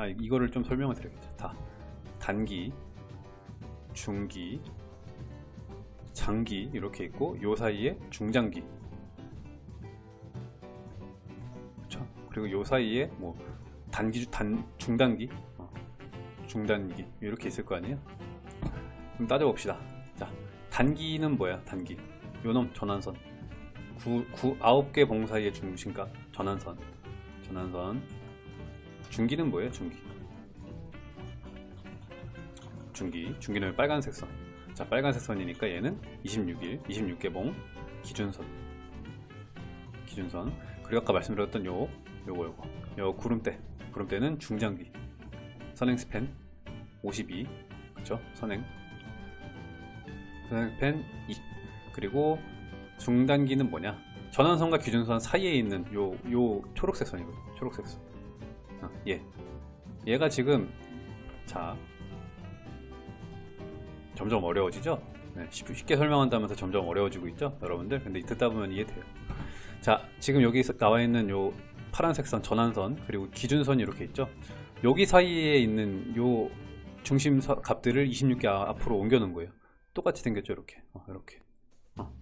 아 이거를 좀 설명을 드려야겠죠. 다. 단기 중기 장기 이렇게 있고 요 사이에 중장기. 그렇죠 그리고 요 사이에 뭐 단기 단 중단기? 어, 중단기. 이렇게 있을 거 아니에요? 그럼 따져봅시다. 자 단기는 뭐야 단기? 요놈 전환선. 9, 9, 9개 봉 사이의 중심값 전환선. 전환선 중기는 뭐예요 중기 중기 중기는 빨간색 선 자, 빨간색 선이니까 얘는 26일, 26개 봉 기준선. 기준선. 그리고 아까 말씀드렸던 요, 요거, 요거. 요 구름대. 구름대는 중장기. 선행 스팬 52. 그쵸? 선행. 선행 스팬 2. 그리고 중단기는 뭐냐? 전환선과 기준선 사이에 있는 요, 요 초록색 선이거든. 초록색 선. 어, 얘. 얘가 지금, 자, 점점 어려워지죠? 네, 쉽게 설명한다면서 점점 어려워지고 있죠? 여러분들? 근데 듣다 보면 이해돼요. 자, 지금 여기 나와 있는 요 파란색 선, 전환선, 그리고 기준선이 이렇게 있죠? 여기 사이에 있는 요 중심 값들을 26개 앞으로 옮겨 놓은 거예요. 똑같이 생겼죠? 이렇게. 어, 이렇게. 어.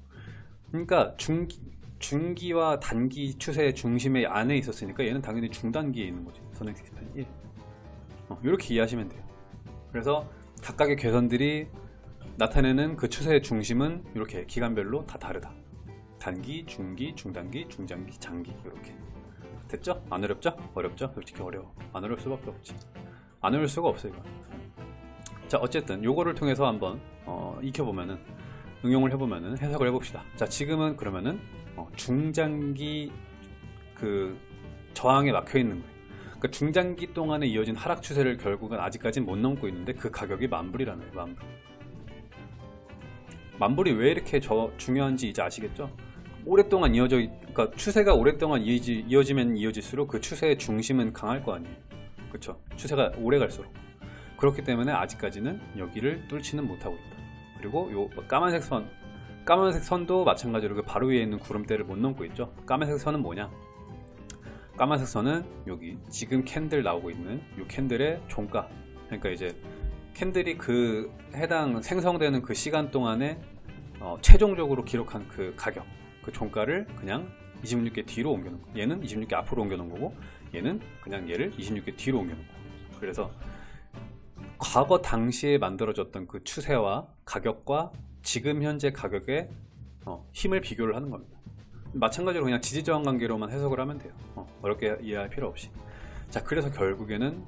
그러니까 중기, 중기와 단기 추세의 중심의 안에 있었으니까 얘는 당연히 중단기에 있는 거지. 선행 시스템 1. 어, 이렇게 이해하시면 돼요. 그래서 각각의 괴선들이 나타내는 그 추세의 중심은 이렇게 기간별로 다 다르다. 단기, 중기, 중단기, 중장기, 장기 이렇게 됐죠? 안 어렵죠? 어렵죠? 솔직히 어려워. 안 어려울 수밖에 없지. 안 어려울 수가 없어요. 이거. 자 어쨌든 요거를 통해서 한번 어, 익혀보면은 응용을 해보면은 해석을 해봅시다. 자 지금은 그러면은 어, 중장기 그 저항에 막혀 있는 거예요. 그러니까 중장기 동안에 이어진 하락 추세를 결국은 아직까지 못 넘고 있는데 그 가격이 만불이라는 거예요. 만불. 만불이 왜 이렇게 저 중요한지 이제 아시겠죠? 오랫동안 이어져 그러니까 추세가 오랫동안 이어지, 이어지면 이어질수록 그 추세의 중심은 강할 거 아니에요. 그렇죠? 추세가 오래 갈수록 그렇기 때문에 아직까지는 여기를 뚫지는 못하고 있다. 그리고 요 까만색 선 까만색 선도 마찬가지로 그 바로 위에 있는 구름대를 못 넘고 있죠. 까만색 선은 뭐냐? 까만색 선은 여기 지금 candle 나오고 있는 이 candle의 종가 그러니까 이제 candle이 그 해당 생성되는 그 시간 동안에 어, 최종적으로 기록한 그 가격 그 종가를 그냥 26개 뒤로 옮겨 놓은 거 얘는 26개 앞으로 옮겨 놓은 거고 얘는 그냥 얘를 26개 뒤로 옮겨 놓은 거 그래서 과거 당시에 만들어졌던 그 추세와 가격과 지금 현재 가격의 어, 힘을 비교를 하는 겁니다. 마찬가지로 그냥 지지저항 관계로만 해석을 하면 돼요. 어, 렵게 이해할 필요 없이. 자 그래서 결국에는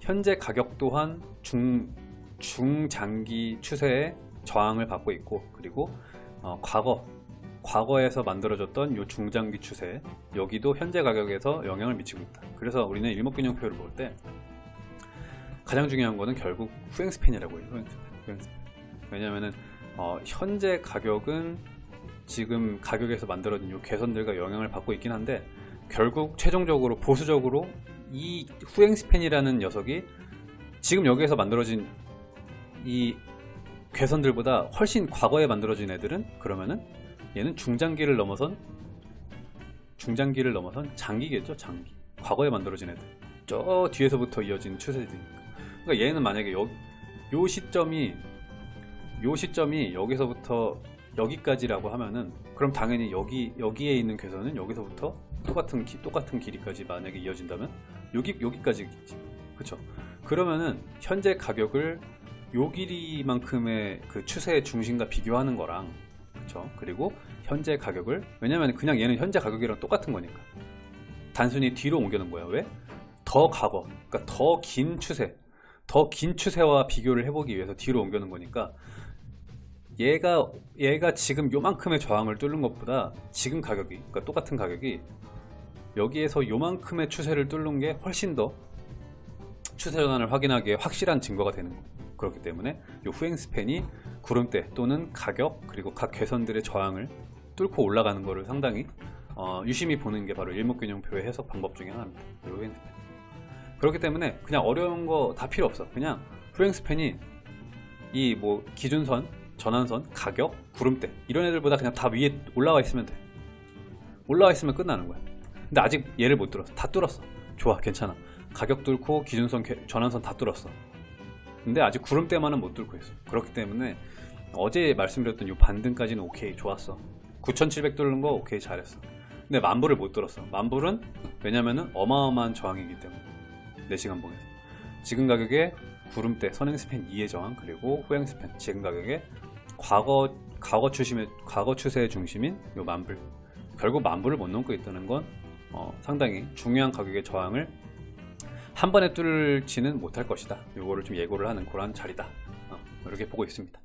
현재 가격 또한 중, 중장기 추세의 저항을 받고 있고 그리고 어, 과거 과거에서 만들어졌던 요 중장기 추세 여기도 현재 가격에서 영향을 미치고 있다. 그래서 우리는 일목균형표를 볼 때 가장 중요한 거는 결국 후행 스팬이라고 해요 후행 스팬. 왜냐하면 어, 현재 가격은 지금 가격에서 만들어진 이 개선들과 영향을 받고 있긴 한데 결국 최종적으로 보수적으로 이 후행 스팬이라는 녀석이 지금 여기에서 만들어진 이 괴선들보다 훨씬 과거에 만들어진 애들은 그러면은 얘는 중장기를 넘어선 중장기를 넘어선 장기겠죠 장기. 과거에 만들어진 애들. 저 뒤에서부터 이어진 추세들이니까. 그러니까 얘는 만약에 요, 요 시점이 요 시점이 여기서부터 여기까지라고 하면은 그럼 당연히 여기 여기에 있는 괴선은 여기서부터 똑같은 기, 똑같은 길이까지 만약에 이어진다면 여기 여기까지겠지. 그쵸? 그러면은 현재 가격을 요 길이만큼의 그 추세의 중심과 비교하는 거랑 그쵸? 그리고 현재 가격을 왜냐면 그냥 얘는 현재 가격이랑 똑같은 거니까. 단순히 뒤로 옮겨놓은 거야. 왜? 더 과거 그러니까 더 긴 추세 더 긴 추세와 비교를 해보기 위해서 뒤로 옮겨놓은 거니까 얘가 얘가 지금 요만큼의 저항을 뚫는 것보다 지금 가격이 그러니까 똑같은 가격이 여기에서 요만큼의 추세를 뚫는 게 훨씬 더 추세 전환을 확인하기에 확실한 증거가 되는 거 그렇기 때문에 요 후행 스팬이 구름대 또는 가격 그리고 각 괴선들의 저항을 뚫고 올라가는 것을 상당히 어, 유심히 보는 게 바로 일목균형표의 해석 방법 중에 하나입니다. 후행 스팬. 그렇기 때문에 그냥 어려운 거 다 필요 없어. 그냥 후행 스팬이 이 뭐 기준선 전환선, 가격, 구름대 이런 애들보다 그냥 다 위에 올라와 있으면 돼 올라와 있으면 끝나는 거야 근데 아직 얘를 못 뚫었어 다 뚫었어 좋아 괜찮아 가격 뚫고 기준선 개- 전환선 다 뚫었어. 근데 아직 구름대만은 못 뚫고 있어. 그렇기 때문에 어제 말씀드렸던 이 반등까지는 오케이 좋았어. 9,700 뚫는 거 오케이 잘했어. 근데 만불을 못 뚫었어. 만불은 왜냐면은 어마어마한 저항이기 때문에 4시간 봉에서 지금 가격에 구름대 선행 스팬 2의 저항 그리고 후행 스팬 지금 가격에 과거 과거 추심의 과거 추세의 중심인 요 만불 결국 만불을 못 넘고 있다는 건 어, 상당히 중요한 가격의 저항을 한 번에 뚫지는 못할 것이다. 요거를 좀 예고를 하는 그런 자리다. 어, 이렇게 보고 있습니다.